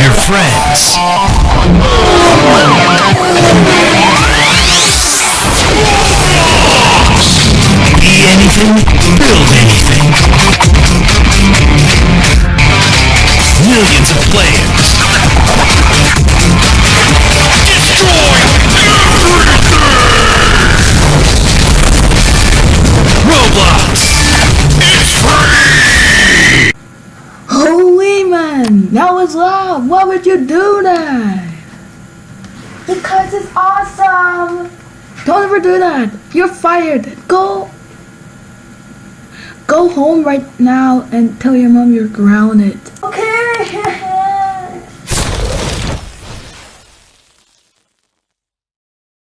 your friends. Be anything, build anything. Millions of players. That was loud. Why would you do that? Because it's awesome. Don't ever do that. You're fired. Go. Go home right now and tell your mom you're grounded.